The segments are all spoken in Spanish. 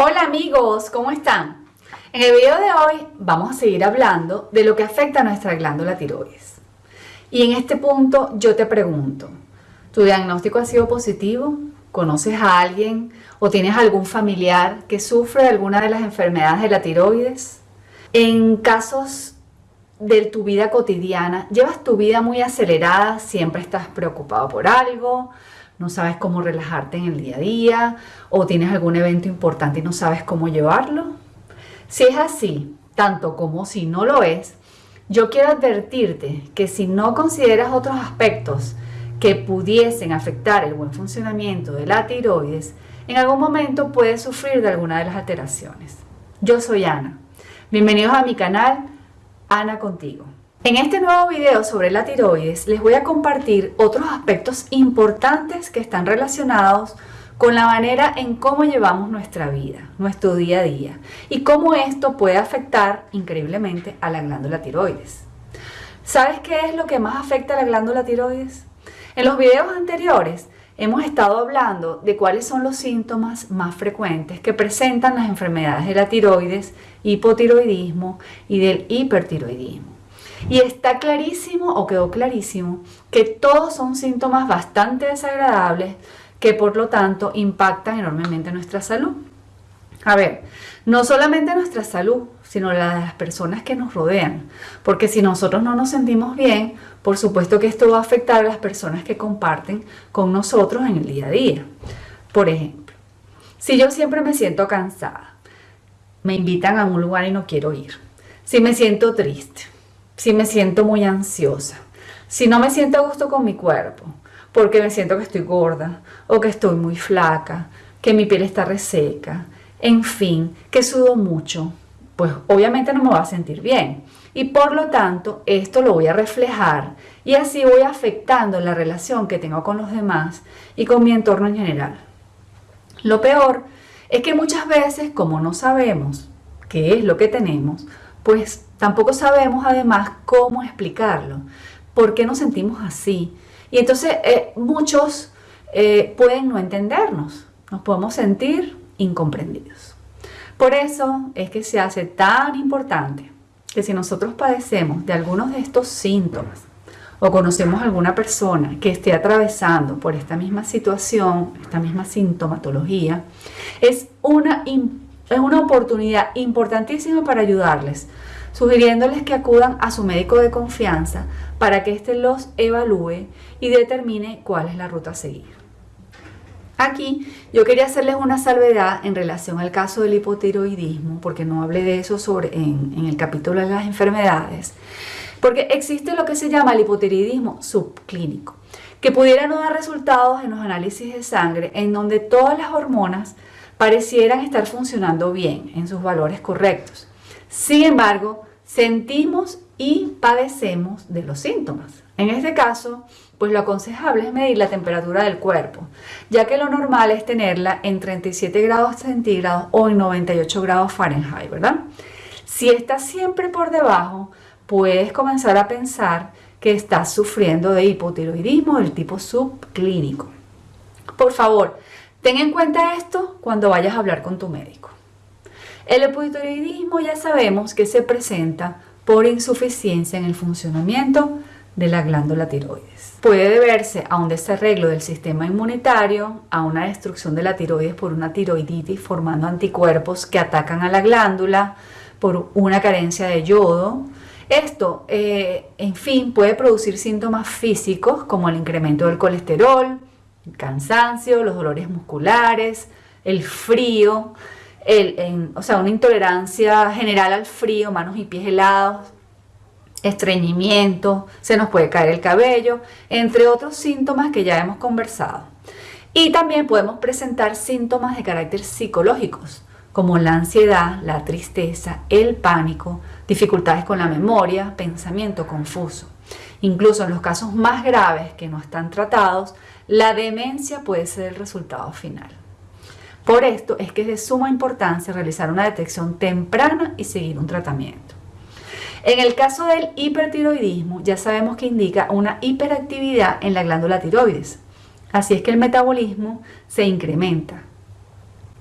Hola amigos, ¿cómo están? En el video de hoy vamos a seguir hablando de lo que afecta a nuestra glándula tiroides. Y en este punto yo te pregunto, ¿tu diagnóstico ha sido positivo? ¿Conoces a alguien o tienes algún familiar que sufre de alguna de las enfermedades de la tiroides? En casos de tu vida cotidiana, llevas tu vida muy acelerada, siempre estás preocupado por algo, no sabes cómo relajarte en el día a día o tienes algún evento importante y no sabes cómo llevarlo. Si es así, tanto como si no lo es, yo quiero advertirte que si no consideras otros aspectos que pudiesen afectar el buen funcionamiento de la tiroides, en algún momento puedes sufrir de alguna de las alteraciones. Yo soy Ana. Bienvenidos a mi canal Ana Contigo. En este nuevo video sobre la tiroides les voy a compartir otros aspectos importantes que están relacionados con la manera en cómo llevamos nuestra vida, nuestro día a día y cómo esto puede afectar increíblemente a la glándula tiroides. ¿Sabes qué es lo que más afecta a la glándula tiroides? En los videos anteriores hemos estado hablando de cuáles son los síntomas más frecuentes que presentan las enfermedades de la tiroides, hipotiroidismo y del hipertiroidismo. Y está clarísimo o quedó clarísimo que todos son síntomas bastante desagradables que por lo tanto impactan enormemente nuestra salud. A ver, no solamente nuestra salud, sino la de las personas que nos rodean. Porque si nosotros no nos sentimos bien, por supuesto que esto va a afectar a las personas que comparten con nosotros en el día a día. Por ejemplo, si yo siempre me siento cansada, me invitan a un lugar y no quiero ir. Si me siento triste, si me siento muy ansiosa, si no me siento a gusto con mi cuerpo, porque me siento que estoy gorda o que estoy muy flaca, que mi piel está reseca, en fin, que sudo mucho, pues obviamente no me va a sentir bien. Y por lo tanto, esto lo voy a reflejar y así voy afectando la relación que tengo con los demás y con mi entorno en general. Lo peor es que muchas veces, como no sabemos qué es lo que tenemos, pues tampoco sabemos además cómo explicarlo, por qué nos sentimos así. Y entonces eh, muchos eh, pueden no entendernos, nos podemos sentir incomprendidos. Por eso es que se hace tan importante que si nosotros padecemos de algunos de estos síntomas o conocemos alguna persona que esté atravesando por esta misma situación, esta misma sintomatología, es una es una oportunidad importantísima para ayudarles, sugiriéndoles que acudan a su médico de confianza para que éste los evalúe y determine cuál es la ruta a seguir. Aquí yo quería hacerles una salvedad en relación al caso del hipotiroidismo, porque no hablé de eso sobre, en, en el capítulo de las enfermedades, porque existe lo que se llama el hipotiroidismo subclínico, que pudiera no dar resultados en los análisis de sangre en donde todas las hormonas parecieran estar funcionando bien en sus valores correctos. Sin embargo, sentimos y padecemos de los síntomas. En este caso, pues lo aconsejable es medir la temperatura del cuerpo, ya que lo normal es tenerla en 37 grados centígrados o en 98 grados Fahrenheit, ¿verdad? Si está siempre por debajo, puedes comenzar a pensar que estás sufriendo de hipotiroidismo del tipo subclínico. Por favor, Ten en cuenta esto cuando vayas a hablar con tu médico. El hipotiroidismo ya sabemos que se presenta por insuficiencia en el funcionamiento de la glándula tiroides. Puede deberse a un desarreglo del sistema inmunitario, a una destrucción de la tiroides por una tiroiditis formando anticuerpos que atacan a la glándula, por una carencia de yodo. Esto, eh, en fin, puede producir síntomas físicos como el incremento del colesterol, cansancio, los dolores musculares, el frío, el, o sea, una intolerancia general al frío, manos y pies helados, estreñimiento, se nos puede caer el cabello, entre otros síntomas que ya hemos conversado. Y también podemos presentar síntomas de carácter psicológicos, como la ansiedad, la tristeza, el pánico, dificultades con la memoria, pensamiento confuso. Incluso en los casos más graves que no están tratados, la demencia puede ser el resultado final. Por esto es que es de suma importancia realizar una detección temprana y seguir un tratamiento. En el caso del hipertiroidismo, ya sabemos que indica una hiperactividad en la glándula tiroides. Así es que el metabolismo se incrementa.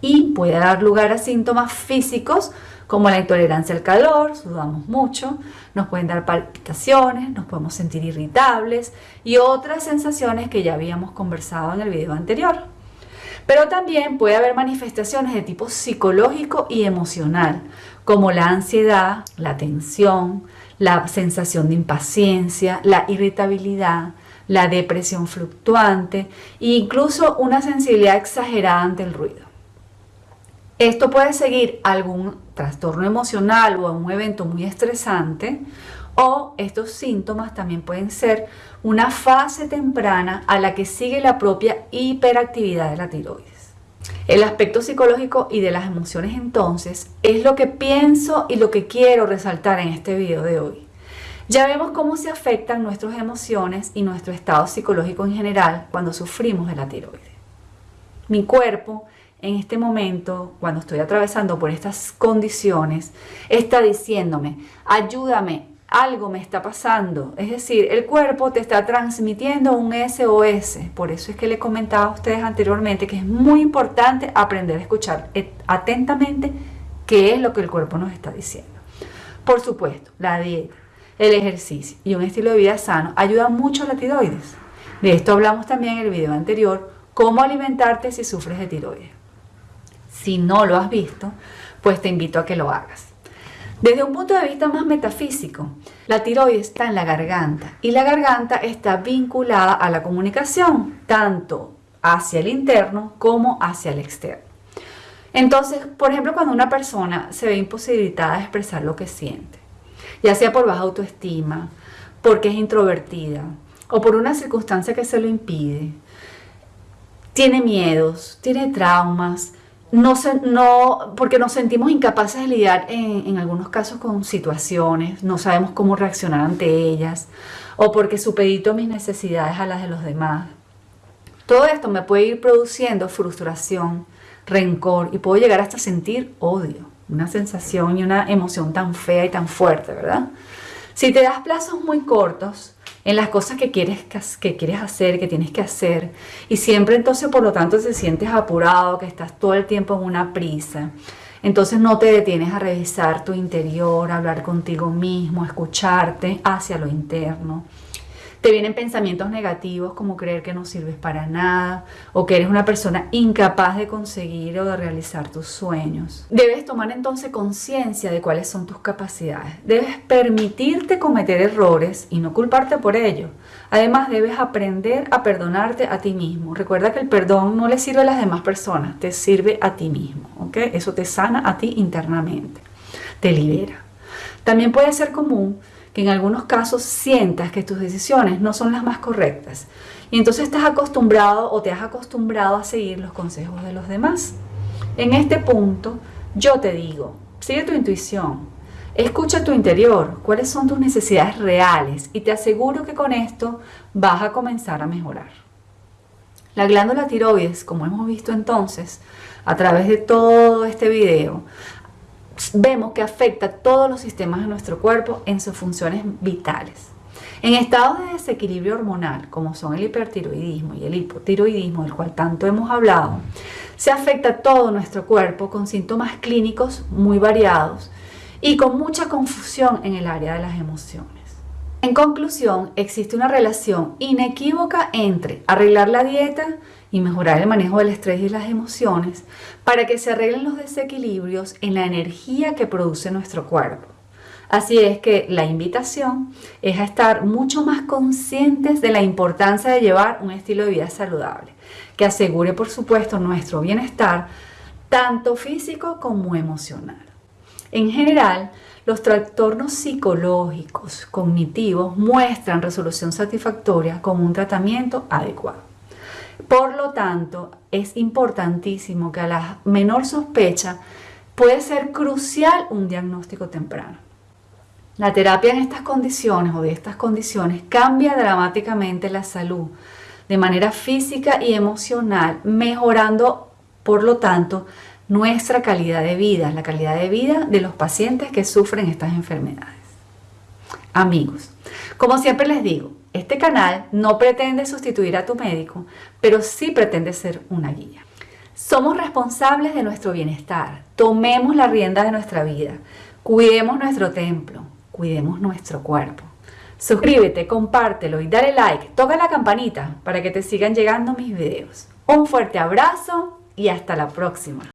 Y puede dar lugar a síntomas físicos como la intolerancia al calor, sudamos mucho, nos pueden dar palpitaciones, nos podemos sentir irritables y otras sensaciones que ya habíamos conversado en el video anterior. Pero también puede haber manifestaciones de tipo psicológico y emocional, como la ansiedad, la tensión, la sensación de impaciencia, la irritabilidad, la depresión fluctuante e incluso una sensibilidad exagerada ante el ruido. Esto puede seguir algún trastorno emocional o un evento muy estresante o estos síntomas también pueden ser una fase temprana a la que sigue la propia hiperactividad de la tiroides. El aspecto psicológico y de las emociones entonces es lo que pienso y lo que quiero resaltar en este video de hoy. Ya vemos cómo se afectan nuestras emociones y nuestro estado psicológico en general cuando sufrimos de la tiroides. Mi cuerpo en este momento, cuando estoy atravesando por estas condiciones, está diciéndome, ayúdame, algo me está pasando. Es decir, el cuerpo te está transmitiendo un SOS. Por eso es que le comentaba a ustedes anteriormente que es muy importante aprender a escuchar atentamente qué es lo que el cuerpo nos está diciendo. Por supuesto, la dieta, el ejercicio y un estilo de vida sano ayudan mucho a la tiroides. De esto hablamos también en el video anterior, cómo alimentarte si sufres de tiroides. Si no lo has visto, pues te invito a que lo hagas. Desde un punto de vista más metafísico, la tiroides está en la garganta y la garganta está vinculada a la comunicación, tanto hacia el interno como hacia el externo. Entonces, por ejemplo, cuando una persona se ve imposibilitada de expresar lo que siente, ya sea por baja autoestima, porque es introvertida o por una circunstancia que se lo impide, tiene miedos, tiene traumas, no, no, porque nos sentimos incapaces de lidiar en, en, algunos casos con situaciones, no sabemos cómo reaccionar ante ellas, o porque supedito mis necesidades a las de los demás. Todo esto me puede ir produciendo frustración, rencor y puedo llegar hasta sentir odio, una sensación y una emoción tan fea y tan fuerte, ¿verdad? Si te das plazos muy cortos, en las cosas que quieres, que quieres hacer, que tienes que hacer. Y siempre entonces, por lo tanto, te sientes apurado, que estás todo el tiempo en una prisa. Entonces no te detienes a revisar tu interior, a hablar contigo mismo, a escucharte hacia lo interno. Te vienen pensamientos negativos como creer que no sirves para nada o que eres una persona incapaz de conseguir o de realizar tus sueños. Debes tomar entonces conciencia de cuáles son tus capacidades. Debes permitirte cometer errores y no culparte por ello. Además, debes aprender a perdonarte a ti mismo. Recuerda que el perdón no le sirve a las demás personas, te sirve a ti mismo. ¿ok? Eso te sana a ti internamente, te libera. También puede ser común que en algunos casos sientas que tus decisiones no son las más correctas. Y entonces estás acostumbrado o te has acostumbrado a seguir los consejos de los demás. En este punto, yo te digo, sigue tu intuición, escucha tu interior, cuáles son tus necesidades reales y te aseguro que con esto vas a comenzar a mejorar. La glándula tiroides, como hemos visto entonces, a través de todo este video, vemos que afecta todos los sistemas de nuestro cuerpo en sus funciones vitales. En estados de desequilibrio hormonal, como son el hipertiroidismo y el hipotiroidismo, del cual tanto hemos hablado, se afecta todo nuestro cuerpo con síntomas clínicos muy variados y con mucha confusión en el área de las emociones. En conclusión, existe una relación inequívoca entre arreglar la dieta y mejorar el manejo del estrés y las emociones para que se arreglen los desequilibrios en la energía que produce nuestro cuerpo. Así es que la invitación es a estar mucho más conscientes de la importancia de llevar un estilo de vida saludable, que asegure por supuesto nuestro bienestar, tanto físico como emocional. En general, los trastornos psicológicos, cognitivos, muestran resolución satisfactoria con un tratamiento adecuado. Por lo tanto, es importantísimo que a la menor sospecha puede ser crucial un diagnóstico temprano. La terapia en estas condiciones o de estas condiciones cambia dramáticamente la salud de manera física y emocional, mejorando, por lo tanto, nuestra calidad de vida, la calidad de vida de los pacientes que sufren estas enfermedades. Amigos, como siempre les digo, este canal no pretende sustituir a tu médico, pero sí pretende ser una guía. Somos responsables de nuestro bienestar. Tomemos la rienda de nuestra vida. Cuidemos nuestro templo. Cuidemos nuestro cuerpo. Suscríbete, compártelo y dale like. Toca la campanita para que te sigan llegando mis videos. Un fuerte abrazo y hasta la próxima.